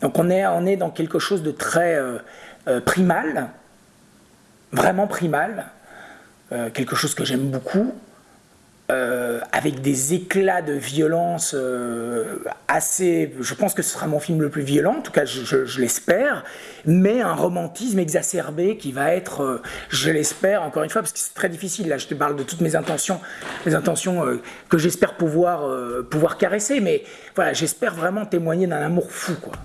Donc on est, on est dans quelque chose de très euh, euh, primal, vraiment primal, euh, quelque chose que j'aime beaucoup, avec des éclats de violence assez... Je pense que ce sera mon film le plus violent, en tout cas je, l'espère, mais un romantisme exacerbé qui va être, je l'espère, encore une fois, parce que c'est très difficile, là je te parle de toutes mes intentions, les intentions que j'espère pouvoir, pouvoir caresser, mais voilà, j'espère vraiment témoigner d'un amour fou, quoi.